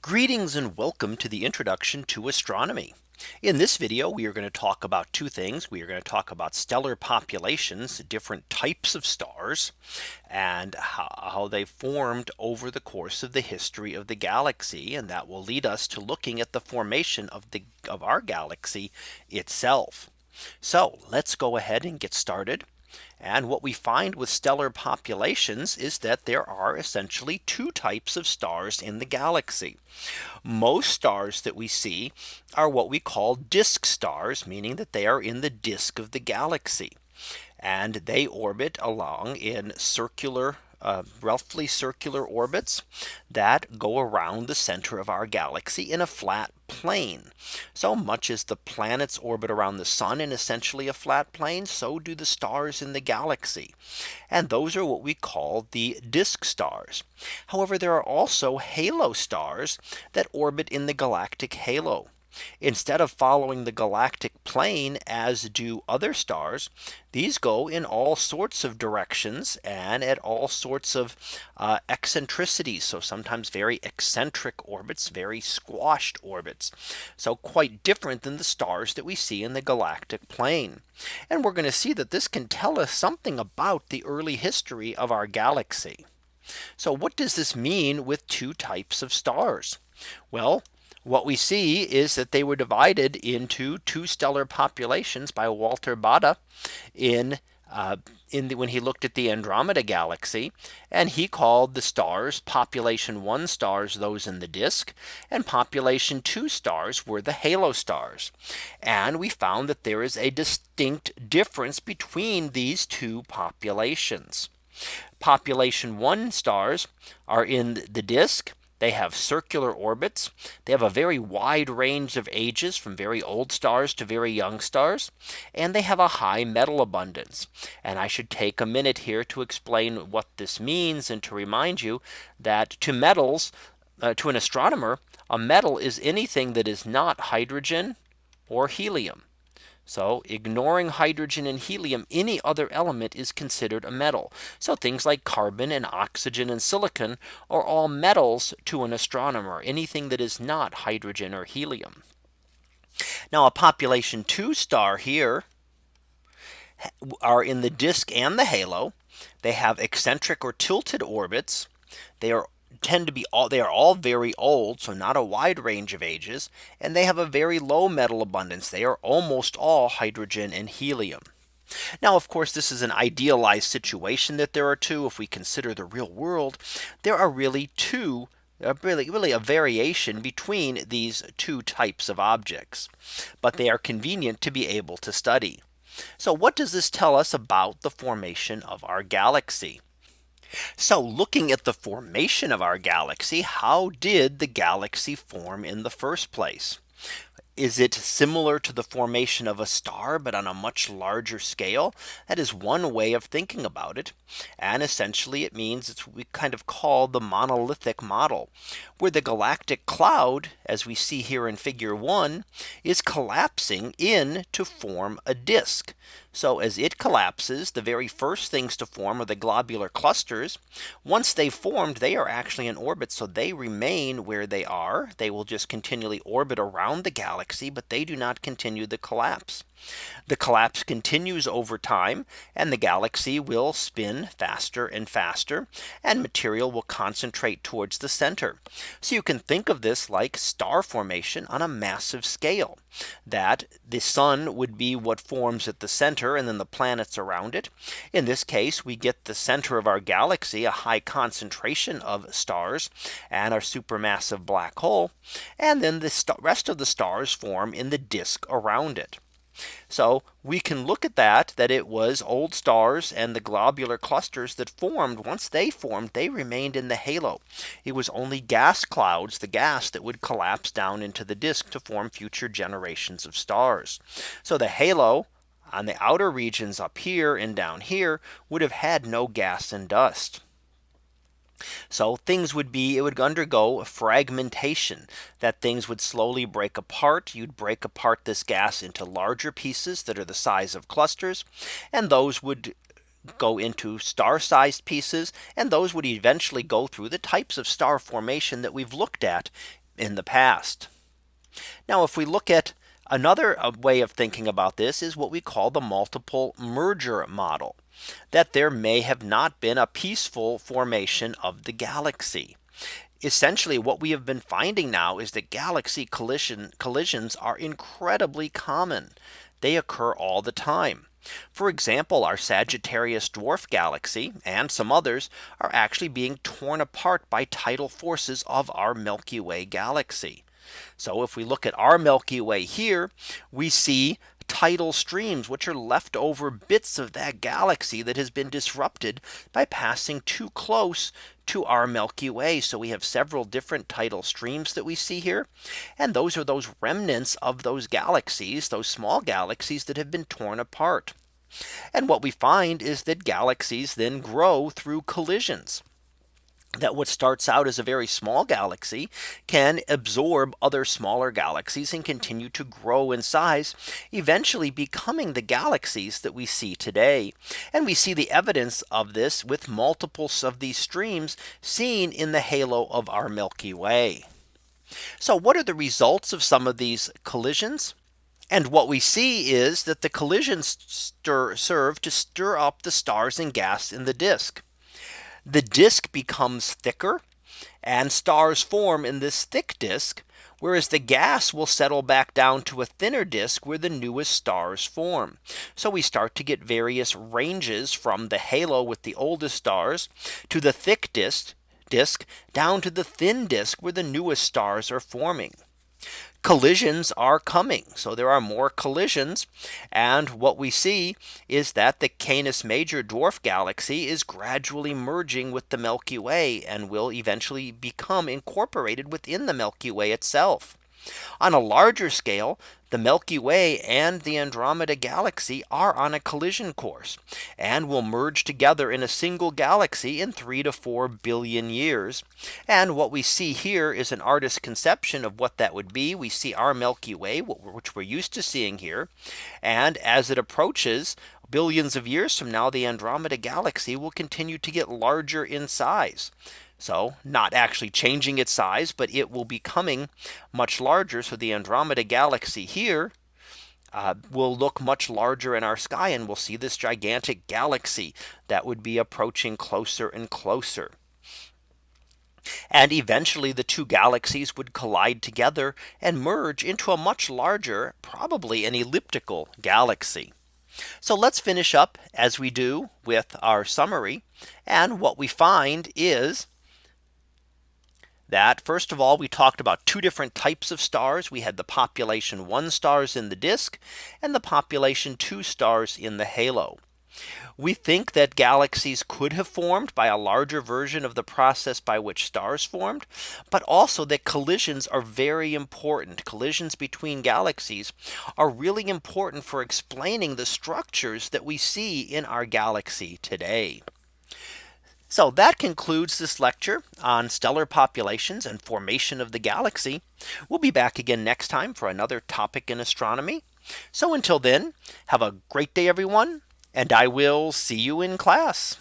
Greetings and welcome to the introduction to astronomy. In this video, we are going to talk about two things. We are going to talk about stellar populations, different types of stars, and how, they formed over the course of the history of the galaxy. And that will lead us to looking at the formation of the of our galaxy itself. So let's go ahead and get started. And what we find with stellar populations is that there are essentially two types of stars in the galaxy. Most stars that we see are what we call disk stars, meaning that they are in the disk of the galaxy. And they orbit along in circular uh, roughly circular orbits that go around the center of our galaxy in a flat plane. So much as the planets orbit around the sun in essentially a flat plane, so do the stars in the galaxy. And those are what we call the disk stars. However, there are also halo stars that orbit in the galactic halo. Instead of following the galactic plane as do other stars, these go in all sorts of directions and at all sorts of uh, eccentricities. So sometimes very eccentric orbits, very squashed orbits. So quite different than the stars that we see in the galactic plane. And we're going to see that this can tell us something about the early history of our galaxy. So what does this mean with two types of stars? Well, what we see is that they were divided into two stellar populations by Walter Baade in uh, in the, when he looked at the Andromeda galaxy and he called the stars population one stars those in the disk and population two stars were the halo stars. And we found that there is a distinct difference between these two populations. Population one stars are in the disk they have circular orbits. They have a very wide range of ages from very old stars to very young stars. And they have a high metal abundance. And I should take a minute here to explain what this means and to remind you that to metals uh, to an astronomer, a metal is anything that is not hydrogen or helium. So ignoring hydrogen and helium, any other element is considered a metal. So things like carbon and oxygen and silicon are all metals to an astronomer, anything that is not hydrogen or helium. Now a population two star here are in the disk and the halo. They have eccentric or tilted orbits. They are tend to be all they are all very old so not a wide range of ages and they have a very low metal abundance they are almost all hydrogen and helium now, of course, this is an idealized situation that there are two. If we consider the real world, there are really two uh, really really a variation between these two types of objects. But they are convenient to be able to study. So what does this tell us about the formation of our galaxy? So looking at the formation of our galaxy, how did the galaxy form in the first place? Is it similar to the formation of a star, but on a much larger scale? That is one way of thinking about it. And essentially it means it's we kind of call the monolithic model, where the galactic cloud, as we see here in figure one, is collapsing in to form a disk. So as it collapses, the very first things to form are the globular clusters. Once they formed, they are actually in orbit. So they remain where they are. They will just continually orbit around the galaxy, but they do not continue the collapse. The collapse continues over time and the galaxy will spin faster and faster and material will concentrate towards the center. So you can think of this like star formation on a massive scale that the sun would be what forms at the center and then the planets around it. In this case, we get the center of our galaxy, a high concentration of stars and our supermassive black hole. And then the rest of the stars form in the disk around it. So we can look at that that it was old stars and the globular clusters that formed once they formed they remained in the halo. It was only gas clouds the gas that would collapse down into the disk to form future generations of stars. So the halo on the outer regions up here and down here would have had no gas and dust. So things would be it would undergo a fragmentation that things would slowly break apart. You'd break apart this gas into larger pieces that are the size of clusters. And those would go into star sized pieces and those would eventually go through the types of star formation that we've looked at in the past. Now if we look at another uh, way of thinking about this is what we call the multiple merger model that there may have not been a peaceful formation of the galaxy. Essentially what we have been finding now is that galaxy collision collisions are incredibly common. They occur all the time. For example, our Sagittarius dwarf galaxy and some others are actually being torn apart by tidal forces of our Milky Way galaxy. So if we look at our Milky Way here, we see tidal streams, which are leftover bits of that galaxy that has been disrupted by passing too close to our Milky Way. So we have several different tidal streams that we see here. And those are those remnants of those galaxies, those small galaxies that have been torn apart. And what we find is that galaxies then grow through collisions that what starts out as a very small galaxy can absorb other smaller galaxies and continue to grow in size, eventually becoming the galaxies that we see today. And we see the evidence of this with multiples of these streams seen in the halo of our Milky Way. So what are the results of some of these collisions? And what we see is that the collisions stir, serve to stir up the stars and gas in the disk the disk becomes thicker and stars form in this thick disk whereas the gas will settle back down to a thinner disk where the newest stars form. So we start to get various ranges from the halo with the oldest stars to the thick disk disk down to the thin disk where the newest stars are forming collisions are coming. So there are more collisions. And what we see is that the Canis Major dwarf galaxy is gradually merging with the Milky Way and will eventually become incorporated within the Milky Way itself. On a larger scale, the Milky Way and the Andromeda galaxy are on a collision course and will merge together in a single galaxy in three to four billion years. And what we see here is an artist's conception of what that would be. We see our Milky Way, which we're used to seeing here. And as it approaches billions of years from now, the Andromeda galaxy will continue to get larger in size. So not actually changing its size, but it will be coming much larger. So the Andromeda galaxy here uh, will look much larger in our sky and we'll see this gigantic galaxy that would be approaching closer and closer. And eventually the two galaxies would collide together and merge into a much larger, probably an elliptical galaxy. So let's finish up as we do with our summary. And what we find is that first of all, we talked about two different types of stars. We had the population one stars in the disk and the population two stars in the halo. We think that galaxies could have formed by a larger version of the process by which stars formed, but also that collisions are very important. Collisions between galaxies are really important for explaining the structures that we see in our galaxy today. So that concludes this lecture on stellar populations and formation of the galaxy. We'll be back again next time for another topic in astronomy. So until then, have a great day, everyone, and I will see you in class.